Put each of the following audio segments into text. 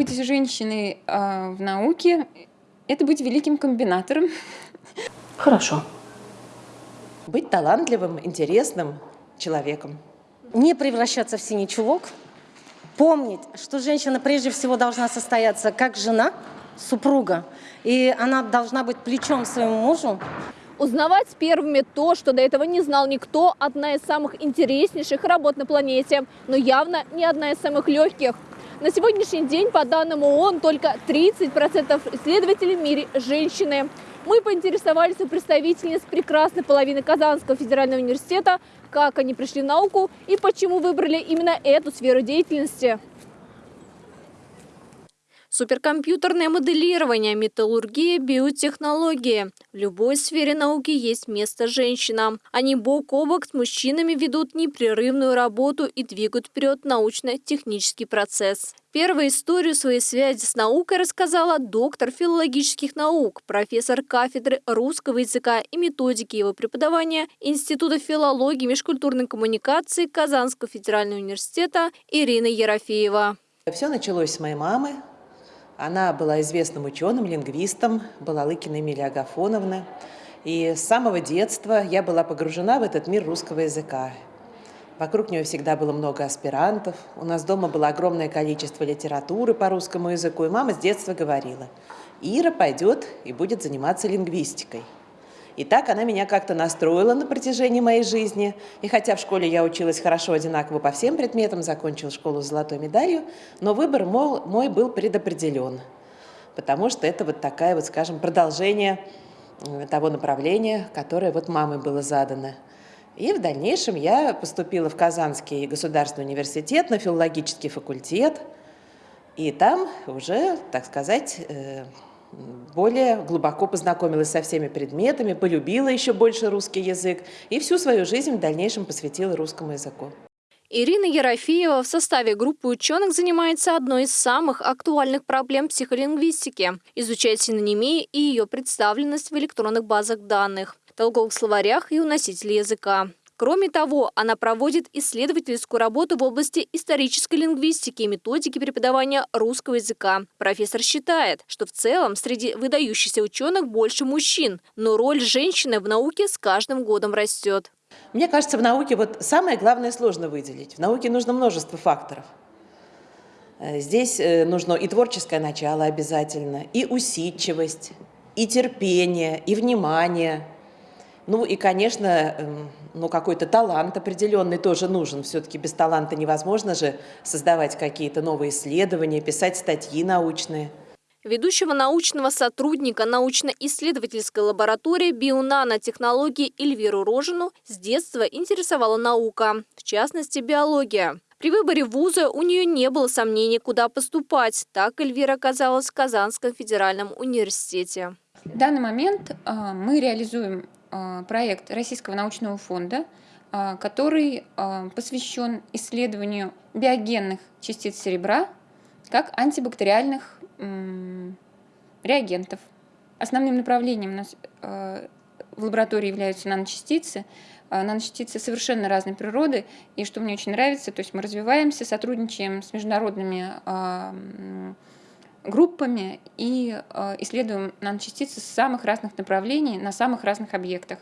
Быть женщиной э, в науке – это быть великим комбинатором. Хорошо. Быть талантливым, интересным человеком. Не превращаться в синий чулок. Помнить, что женщина прежде всего должна состояться как жена, супруга, и она должна быть плечом своему мужу. Узнавать первыми то, что до этого не знал никто, одна из самых интереснейших работ на планете, но явно не одна из самых легких. На сегодняшний день, по данным ООН, только 30% исследователей в мире – женщины. Мы поинтересовались у представительниц прекрасной половины Казанского федерального университета, как они пришли в науку и почему выбрали именно эту сферу деятельности. Суперкомпьютерное моделирование, металлургия, биотехнологии. В любой сфере науки есть место женщинам. Они бок о бок с мужчинами ведут непрерывную работу и двигают вперед научно-технический процесс. Первую историю своей связи с наукой рассказала доктор филологических наук, профессор кафедры русского языка и методики его преподавания Института филологии и межкультурной коммуникации Казанского федерального университета Ирина Ерофеева. Все началось с моей мамы. Она была известным ученым, лингвистом, была Лыкина Эмилия Агафоновна. И с самого детства я была погружена в этот мир русского языка. Вокруг нее всегда было много аспирантов. У нас дома было огромное количество литературы по русскому языку. И мама с детства говорила, Ира пойдет и будет заниматься лингвистикой. И так она меня как-то настроила на протяжении моей жизни. И хотя в школе я училась хорошо, одинаково по всем предметам, закончила школу с золотой медалью, но выбор мол, мой был предопределен. Потому что это вот такая вот, скажем, продолжение э, того направления, которое вот мамой было задано. И в дальнейшем я поступила в Казанский государственный университет на филологический факультет. И там уже, так сказать, э, более глубоко познакомилась со всеми предметами, полюбила еще больше русский язык и всю свою жизнь в дальнейшем посвятила русскому языку. Ирина Ерофеева в составе группы ученых занимается одной из самых актуальных проблем психолингвистики – изучает синонимии и ее представленность в электронных базах данных, толковых словарях и у носителей языка. Кроме того, она проводит исследовательскую работу в области исторической лингвистики и методики преподавания русского языка. Профессор считает, что в целом среди выдающихся ученых больше мужчин, но роль женщины в науке с каждым годом растет. Мне кажется, в науке вот самое главное сложно выделить. В науке нужно множество факторов. Э, здесь э, нужно и творческое начало обязательно, и усидчивость, и терпение, и внимание – ну и, конечно, эм, ну какой-то талант определенный тоже нужен. Все-таки без таланта невозможно же создавать какие-то новые исследования, писать статьи научные. Ведущего научного сотрудника научно-исследовательской лаборатории бионанотехнологии Эльвиру Рожину с детства интересовала наука, в частности биология. При выборе вуза у нее не было сомнений, куда поступать. Так Эльвира оказалась в Казанском федеральном университете. В данный момент э, мы реализуем проект Российского научного фонда, а, который а, посвящен исследованию биогенных частиц серебра как антибактериальных реагентов. Основным направлением у нас в лаборатории являются наночастицы. Наночастицы совершенно разной природы, и что мне очень нравится, то есть мы развиваемся, сотрудничаем с международными группами и э, исследуем наночастицы с самых разных направлений на самых разных объектах.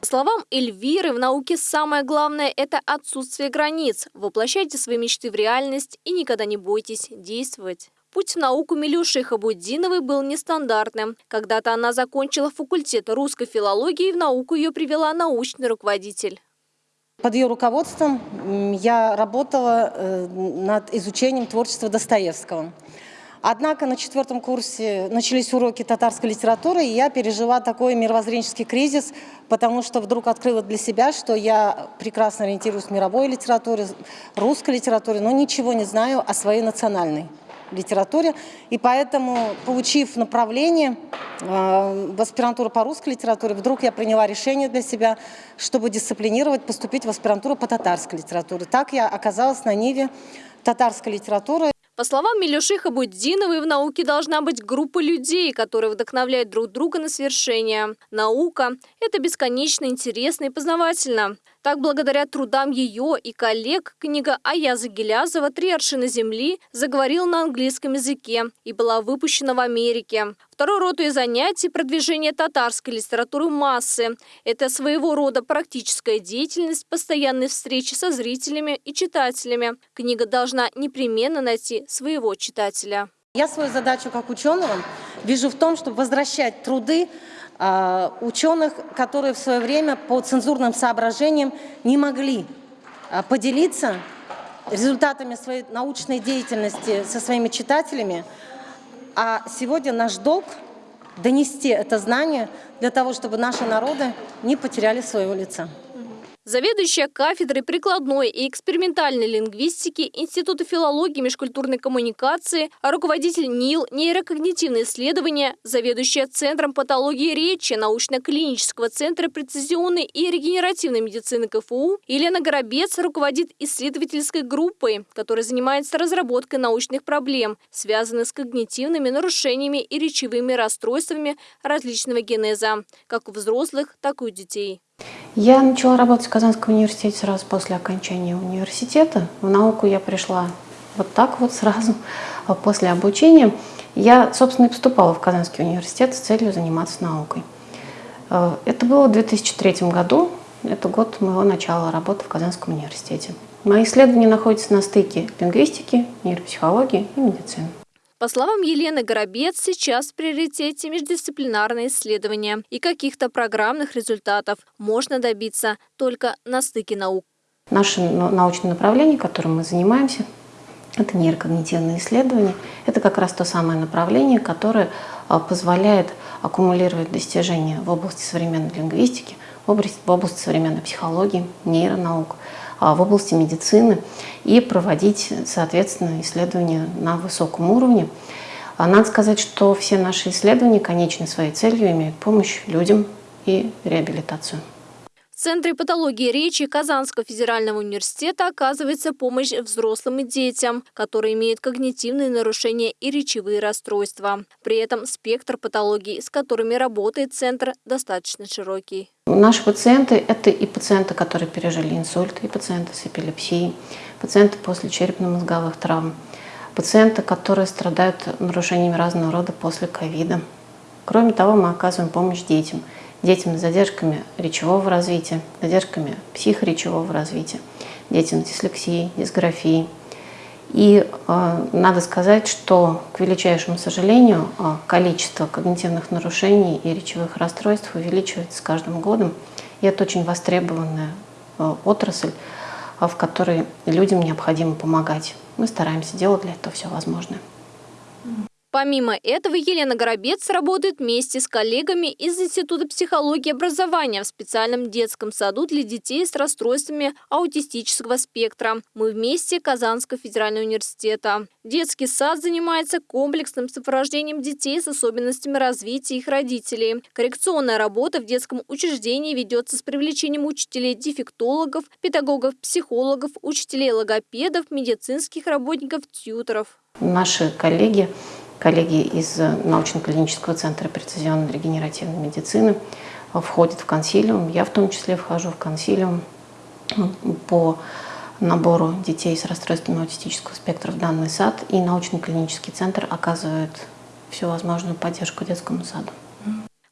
По словам Эльвиры, в науке самое главное – это отсутствие границ. Воплощайте свои мечты в реальность и никогда не бойтесь действовать. Путь в науку Милюши Хабудиновой был нестандартным. Когда-то она закончила факультет русской филологии, и в науку ее привела научный руководитель. Под ее руководством я работала э, над изучением творчества Достоевского. Однако на четвертом курсе начались уроки татарской литературы, и я пережила такой мировоззренческий кризис, потому что вдруг открыла для себя, что я прекрасно ориентируюсь в мировой литературе, русской литературе, но ничего не знаю о своей национальной литературе. И поэтому, получив направление э, в аспирантуру по русской литературе, вдруг я приняла решение для себя, чтобы дисциплинировать, поступить в аспирантуру по татарской литературе. Так я оказалась на ниве татарской литературы. По словам Милюши Хабуддиновой, в науке должна быть группа людей, которые вдохновляют друг друга на свершение. Наука – это бесконечно интересно и познавательно. Так, благодаря трудам ее и коллег, книга Аяза Гелязова «Три аршина земли» заговорила на английском языке и была выпущена в Америке. Второй род ее занятий – продвижение татарской литературы массы. Это своего рода практическая деятельность, постоянные встречи со зрителями и читателями. Книга должна непременно найти своего читателя. Я свою задачу как ученого вижу в том, чтобы возвращать труды ученых, которые в свое время по цензурным соображениям не могли э, поделиться результатами своей научной деятельности со своими читателями. А сегодня наш долг донести это знание для того, чтобы наши народы не потеряли своего лица. Заведующая кафедрой прикладной и экспериментальной лингвистики Института филологии и межкультурной коммуникации, а руководитель НИЛ нейрокогнитивные исследования, заведующая Центром патологии речи научно-клинического центра прецизионной и регенеративной медицины КФУ Елена Горобец руководит исследовательской группой, которая занимается разработкой научных проблем, связанных с когнитивными нарушениями и речевыми расстройствами различного генеза, как у взрослых, так и у детей. Я начала работать в Казанском университете сразу после окончания университета. В науку я пришла вот так вот сразу а после обучения. Я, собственно, и поступала в Казанский университет с целью заниматься наукой. Э, это было в 2003 году. Это год моего начала работы в Казанском университете. Мои исследования находятся на стыке лингвистики, нейропсихологии и медицины. По словам Елены Горобец, сейчас в приоритете междисциплинарные исследования и каких-то программных результатов можно добиться только на стыке наук. Наше научное направление, которым мы занимаемся, это нейрокогнитивные исследования. Это как раз то самое направление, которое а, позволяет аккумулировать достижения в области современной лингвистики, в области, современной психологии, нейронаук, в области медицины и проводить, соответственно, исследования на высоком уровне. А надо сказать, что все наши исследования конечной своей целью имеют помощь людям и реабилитацию. В Центре патологии речи Казанского федерального университета оказывается помощь взрослым и детям, которые имеют когнитивные нарушения и речевые расстройства. При этом спектр патологий, с которыми работает Центр, достаточно широкий. Наши пациенты – это и пациенты, которые пережили инсульт, и пациенты с эпилепсией, пациенты после черепно-мозговых травм, пациенты, которые страдают нарушениями разного рода после ковида. Кроме того, мы оказываем помощь детям – детям с задержками речевого развития, задержками психоречевого развития, детям с дислексией, дисграфией. И э, надо сказать, что, к величайшему сожалению, э, количество когнитивных нарушений и речевых расстройств увеличивается с каждым годом. И это очень востребованная э, отрасль, в которой людям необходимо помогать. Мы стараемся делать для этого все возможное. Помимо этого, Елена Горобец работает вместе с коллегами из Института психологии и образования в специальном детском саду для детей с расстройствами аутистического спектра. Мы вместе Казанского федерального университета. Детский сад занимается комплексным сопровождением детей с особенностями развития их родителей. Коррекционная работа в детском учреждении ведется с привлечением учителей-дефектологов, педагогов-психологов, учителей-логопедов, медицинских работников, тьюторов. Наши коллеги коллеги из научно-клинического центра прецизионной регенеративной медицины входят в консилиум. Я в том числе вхожу в консилиум по набору детей с расстройствами аутистического спектра в данный сад, и научно-клинический центр оказывает всю возможную поддержку детскому саду.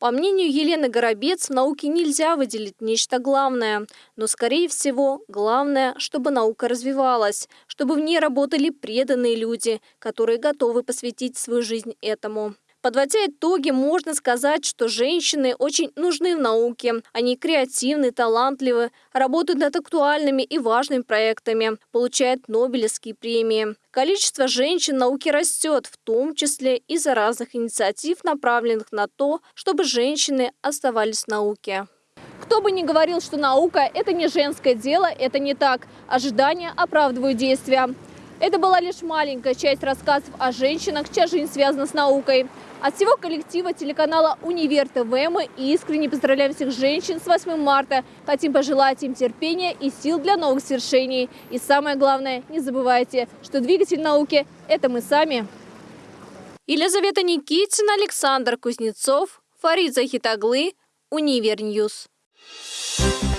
По мнению Елены Горобец, в науке нельзя выделить нечто главное. Но, скорее всего, главное, чтобы наука развивалась, чтобы в ней работали преданные люди, которые готовы посвятить свою жизнь этому. Подводя итоги, можно сказать, что женщины очень нужны в науке. Они креативны, талантливы, работают над актуальными и важными проектами, получают Нобелевские премии. Количество женщин в науке растет, в том числе из-за разных инициатив, направленных на то, чтобы женщины оставались в науке. Кто бы ни говорил, что наука – это не женское дело, это не так. Ожидания оправдывают действия. Это была лишь маленькая часть рассказов о женщинах, чья жизнь связана с наукой. От всего коллектива телеканала «Универ ТВ» мы искренне поздравляем всех женщин с 8 марта. Хотим пожелать им терпения и сил для новых свершений. И самое главное, не забывайте, что двигатель науки – это мы сами. Елизавета Никитина, Александр Кузнецов, Фарид Захитаглы, Универ News. Thank